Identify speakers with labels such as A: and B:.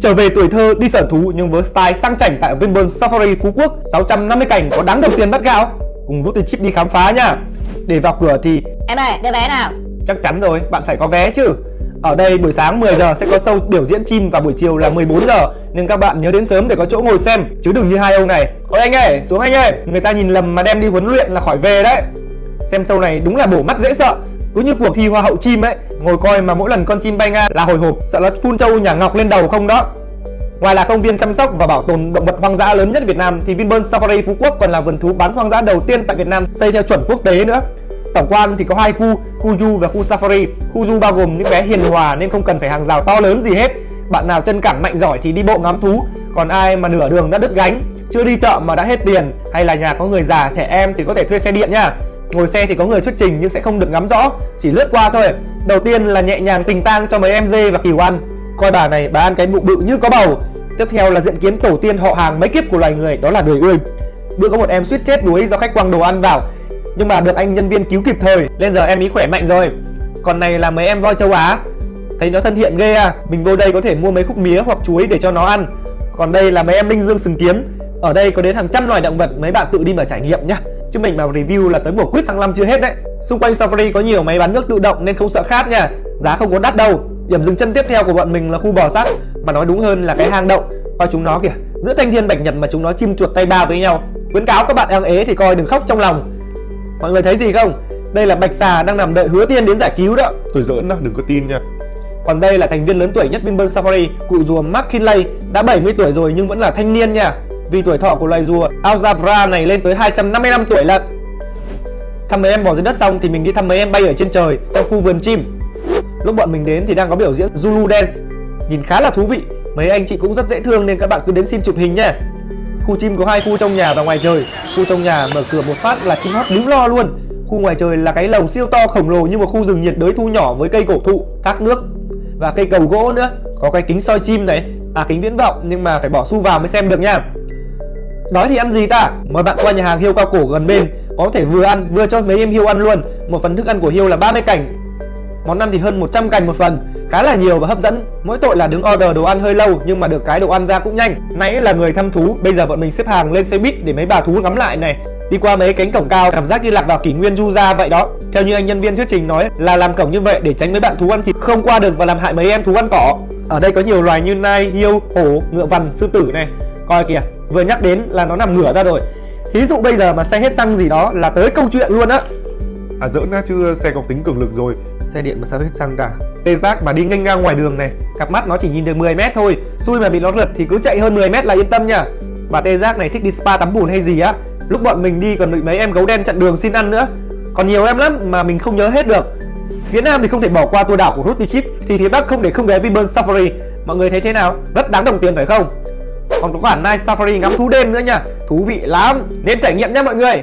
A: Trở về tuổi thơ đi sở thú nhưng với style sang chảnh tại Vinpearl Safari Phú Quốc 650 cảnh có đáng đồng tiền bắt gạo. Cùng rút chip đi khám phá nha. Để vào cửa thì
B: Em ơi, đưa vé nào?
A: Chắc chắn rồi, bạn phải có vé chứ. Ở đây buổi sáng 10 giờ sẽ có show biểu diễn chim và buổi chiều là 14 giờ. Nên các bạn nhớ đến sớm để có chỗ ngồi xem Chứ đừng như hai ông này. Ôi anh ơi, xuống anh ơi. Người ta nhìn lầm mà đem đi huấn luyện là khỏi về đấy. Xem show này đúng là bổ mắt dễ sợ cứ như cuộc thi hoa hậu chim ấy ngồi coi mà mỗi lần con chim bay ngang là hồi hộp sợ nó phun trâu nhà ngọc lên đầu không đó Ngoài là công viên chăm sóc và bảo tồn động vật hoang dã lớn nhất Việt Nam thì Vinpearl Safari Phú Quốc còn là vườn thú bán hoang dã đầu tiên tại Việt Nam xây theo chuẩn quốc tế nữa. Tổng quan thì có hai khu, khu du và khu Safari. Khu du bao gồm những bé hiền hòa nên không cần phải hàng rào to lớn gì hết. Bạn nào chân cẳng mạnh giỏi thì đi bộ ngắm thú, còn ai mà nửa đường đã đứt gánh, chưa đi chợ mà đã hết tiền hay là nhà có người già, trẻ em thì có thể thuê xe điện nha. Ngồi xe thì có người thuyết trình nhưng sẽ không được ngắm rõ, chỉ lướt qua thôi. Đầu tiên là nhẹ nhàng tình tang cho mấy em dê và kiều ăn. Coi bà này, bà ăn cái bụng bự như có bầu. Tiếp theo là diện kiến tổ tiên họ hàng mấy kiếp của loài người, đó là đời ươi. Bữa có một em suýt chết đuối do khách quăng đồ ăn vào, nhưng mà được anh nhân viên cứu kịp thời, nên giờ em ý khỏe mạnh rồi. Còn này là mấy em voi châu Á, thấy nó thân thiện ghê à. Mình vô đây có thể mua mấy khúc mía hoặc chuối để cho nó ăn. Còn đây là mấy em linh dương sừng kiếm, ở đây có đến hàng trăm loài động vật, mấy bạn tự đi mà trải nghiệm nhá. Chứ mình mà review là tới mùa quýt sang năm chưa hết đấy. Xung quanh Safari có nhiều máy bán nước tự động nên không sợ khát nha. Giá không có đắt đâu. Điểm dừng chân tiếp theo của bọn mình là khu bò sát. Mà nói đúng hơn là cái hang động. Coi chúng nó kìa. Giữa thanh thiên bạch nhật mà chúng nó chim chuột tay ba với nhau. Khuyến cáo các bạn đang ế thì coi đừng khóc trong lòng. Mọi người thấy gì không? Đây là bạch xà đang nằm đợi hứa tiên đến giải cứu đó.
C: Tôi giỡn đó, đừng có tin nha.
A: Còn đây là thành viên lớn tuổi nhất Vinpearl Safari Cụ rùa Mark Kinley Đã 70 tuổi rồi nhưng vẫn là thanh niên nha vì tuổi thọ của loài rùa Alzabra này lên tới 255 tuổi lận Thăm mấy em bỏ dưới đất xong thì mình đi thăm mấy em bay ở trên trời trong khu vườn chim. Lúc bọn mình đến thì đang có biểu diễn Zulu Dance, nhìn khá là thú vị. Mấy anh chị cũng rất dễ thương nên các bạn cứ đến xin chụp hình nhé. Khu chim có hai khu trong nhà và ngoài trời. Khu trong nhà mở cửa một phát là chim hót líu lo luôn. Khu ngoài trời là cái lồng siêu to khổng lồ như một khu rừng nhiệt đới thu nhỏ với cây cổ thụ, thác nước và cây cầu gỗ nữa. Có cái kính soi chim này, à kính viễn vọng nhưng mà phải bỏ xu vào mới xem được nha. Nói thì ăn gì ta? Mời bạn qua nhà hàng hiêu cao cổ gần bên Có thể vừa ăn vừa cho mấy em hiêu ăn luôn. Một phần thức ăn của hiêu là 30 cành. Món ăn thì hơn 100 cành một phần Khá là nhiều và hấp dẫn. Mỗi tội là đứng order đồ ăn hơi lâu Nhưng mà được cái đồ ăn ra cũng nhanh. Nãy là người thăm thú Bây giờ bọn mình xếp hàng lên xe buýt để mấy bà thú ngắm lại này. Đi qua mấy cánh cổng cao cảm giác như lạc vào kỷ nguyên du ra vậy đó. Theo như anh nhân viên thuyết trình nói là làm cổng như vậy để tránh mấy bạn thú ăn thịt không qua được và làm hại mấy em thú ăn cỏ. Ở đây có nhiều loài như nai, hiêu, hổ, ngựa vằn, sư tử này. Coi kìa vừa nhắc đến là nó nằm ngửa ra rồi. Thí dụ bây giờ mà xe hết xăng gì đó là tới câu chuyện luôn á.
C: À giỡn á chứ xe có tính cường lực rồi.
A: Xe điện mà sao hết xăng cả? Tê giác mà đi nghênh ngang ngoài đường này cặp mắt nó chỉ nhìn được 10 mét thôi. Xui mà bị nó rượt thì cứ chạy hơn 10 mét là yên tâm nha. Bà tê giác này thích đi spa tắm bùn hay gì á. Lúc bọn mình đi còn bị mấy em gấu đen chặn đường xin ăn nữa. Còn nhiều em lắm mà mình không nhớ hết được. Phía nam thì không thể bỏ qua tour đảo của Ruti Chip thì phía bắc không để không ghé Vinpearl Safari. Mọi người thấy thế nào? Rất đáng đồng tiền phải không còn có cả Night Safari ngắm thú đêm nữa nha. Thú vị lắm. Nên trải nghiệm nha mọi người.